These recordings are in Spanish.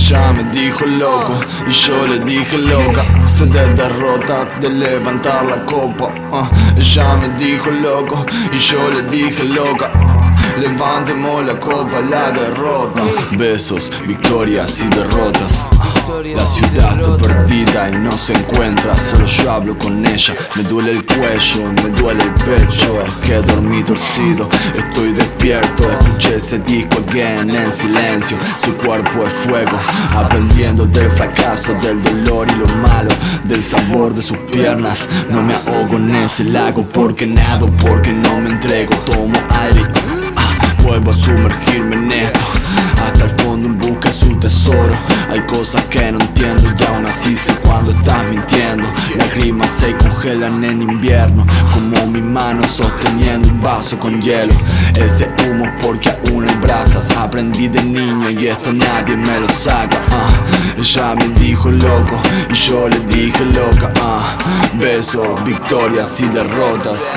Ella me dijo loco y yo le dije loca Se de derrota de levantar la copa uh. Ella me dijo loco y yo le dije loca Levantemos la copa, la derrota Besos, victorias y derrotas la ciudad está perdida y no se encuentra Solo yo hablo con ella. Me duele el cuello, me duele el pecho Es que dormí torcido, estoy despierto. Escuché ese disco again en silencio Su cuerpo es fuego Aprendiendo del fracaso, del dolor y lo malo Del sabor de sus piernas. No me ahogo en ese lago Porque nado, porque no me entrego. Tomo aire ah, Vuelvo a sumergirme en esto. Hasta el fondo en busca de su tesoro Hay cosas que no entiendo y aún así sé cuando estás mintiendo Lágrimas se congelan en invierno Como mi mano sosteniendo un vaso con hielo Ese humo porque aún hay brasas Aprendí de niño y esto nadie me lo saca uh. Ella me dijo loco y yo le dije loca uh. Besos, victorias y derrotas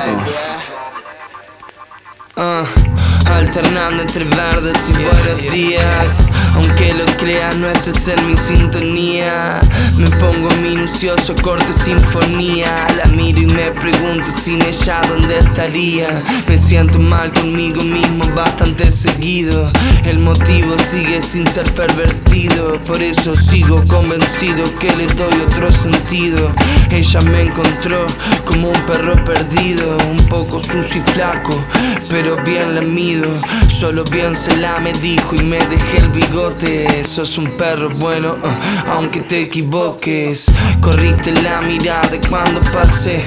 uh. Alternando entre verdes y buenos días. Aunque lo creas no estés en mi sintonía. Me pongo minucioso, corte sinfonía. La miro y me pregunto sin ella dónde estaría Me siento mal conmigo mismo bastante seguido. El motivo sigue sin ser pervertido. Por eso sigo convencido que le doy otro sentido. Ella me encontró como un perro perdido Un poco sucio y flaco, pero bien lamido. Solo bien se la me dijo y me dejé el bigote. Sos un perro bueno, uh, aunque te equivoques. Corriste la mirada cuando pasé.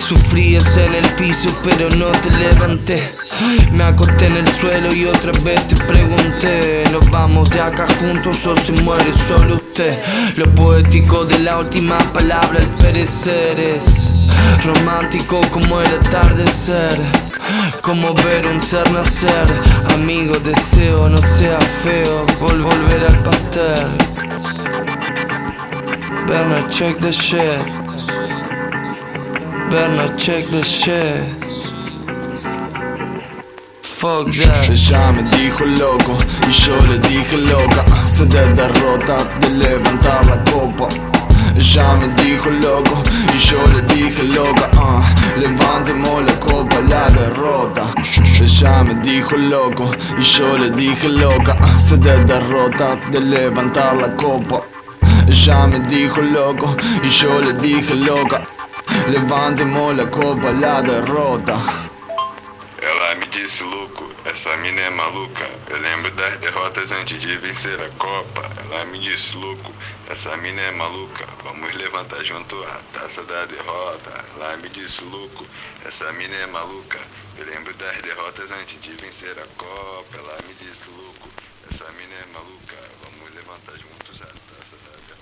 Sufrías en el piso pero no te levanté. Me acosté en el suelo y otra vez te pregunté. ¿Nos vamos de acá juntos o se muere solo usted? Lo poético de la última palabra al perecer es Romántico como el atardecer Como ver un ser nacer. Amigo, deseo no sea feo Vol volver al pastel Bernard, check the shit. Bernard, check the shit. Ella me dijo loco y yo le dije loca Se de derrota de levantar la copa ella me dijo loco y yo le dije loca uh, Levantemos la copa, la derrota Ella me dijo loco y yo le dije loca uh, Se de derrota de levantar la copa Ella me dijo loco y le dije loca Levantemos la copa, la derrota Ela me disse louco, essa mina é maluca. Eu lembro das derrotas antes de vencer a Copa. Ela me disse louco, essa mina é maluca. Vamos levantar junto a taça da derrota. Ela me disse louco, essa mina é maluca. Eu lembro das derrotas antes de vencer a Copa. Ela me disse louco, essa mina é maluca. Vamos levantar juntos a taça da derrota.